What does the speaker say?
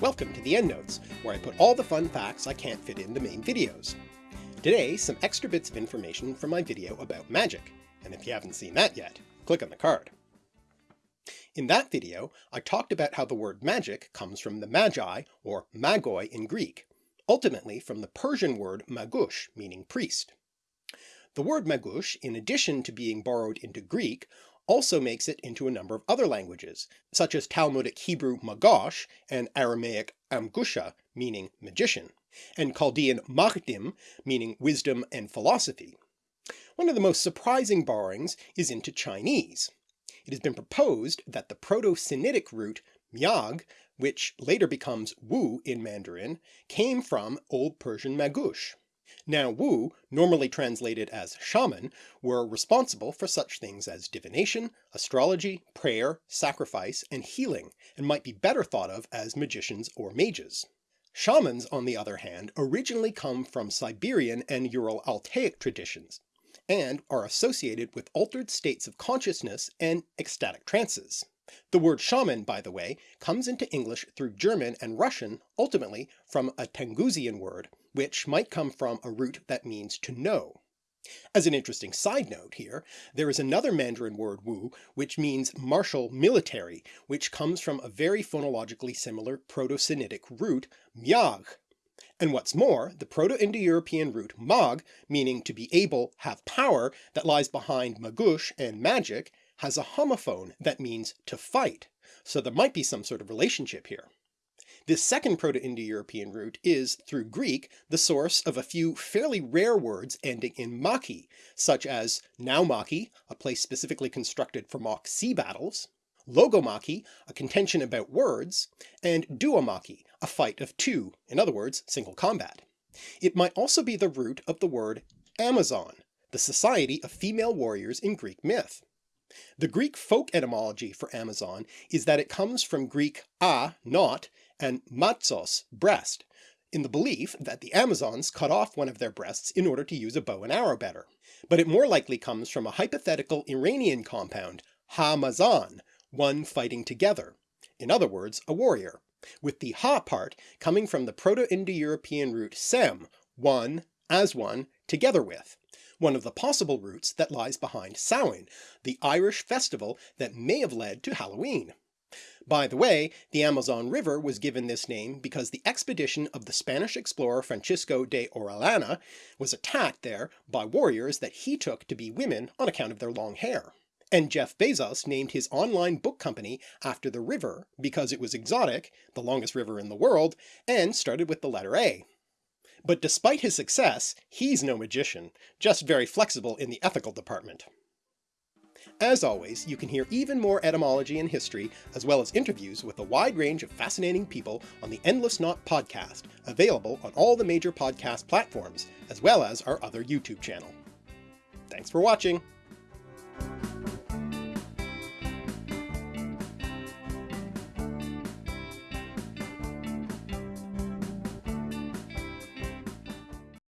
Welcome to the EndNotes, where I put all the fun facts I can't fit in the main videos. Today, some extra bits of information from my video about magic, and if you haven't seen that yet, click on the card. In that video, I talked about how the word magic comes from the magi, or magoi in Greek, ultimately from the Persian word magush, meaning priest. The word magush, in addition to being borrowed into Greek, also makes it into a number of other languages, such as Talmudic Hebrew magosh and Aramaic amgusha, meaning magician, and Chaldean machdim, meaning wisdom and philosophy. One of the most surprising borrowings is into Chinese. It has been proposed that the Proto-Sinitic root myag, which later becomes wu in Mandarin, came from Old Persian magush. Now Wu, normally translated as shaman, were responsible for such things as divination, astrology, prayer, sacrifice, and healing, and might be better thought of as magicians or mages. Shamans, on the other hand, originally come from Siberian and Ural-Altaic traditions, and are associated with altered states of consciousness and ecstatic trances. The word shaman, by the way, comes into English through German and Russian, ultimately from a Tungusian word, which might come from a root that means to know. As an interesting side note here, there is another Mandarin word wu which means martial military, which comes from a very phonologically similar Proto-Sinitic root myag. And what's more, the Proto-Indo-European root mag, meaning to be able, have power, that lies behind magush and magic, has a homophone that means to fight, so there might be some sort of relationship here. This second Proto-Indo-European root is, through Greek, the source of a few fairly rare words ending in machy, such as naumachy, a place specifically constructed for mock sea battles, logomachy, a contention about words, and duomachy, a fight of two, in other words, single combat. It might also be the root of the word Amazon, the society of female warriors in Greek myth. The Greek folk etymology for Amazon is that it comes from Greek a, not, and mazos, breast, in the belief that the Amazons cut off one of their breasts in order to use a bow and arrow better. But it more likely comes from a hypothetical Iranian compound, ha-mazan, one fighting together, in other words a warrior, with the ha part coming from the Proto-Indo-European root sem, one, as one, together with, one of the possible roots that lies behind Samhain, the Irish festival that may have led to Halloween. By the way, the Amazon River was given this name because the expedition of the Spanish explorer Francisco de Orellana was attacked there by warriors that he took to be women on account of their long hair. And Jeff Bezos named his online book company after the river because it was exotic, the longest river in the world, and started with the letter A. But despite his success, he's no magician, just very flexible in the ethical department. As always, you can hear even more etymology and history, as well as interviews with a wide range of fascinating people on the Endless Knot podcast, available on all the major podcast platforms, as well as our other YouTube channel. Thanks for watching!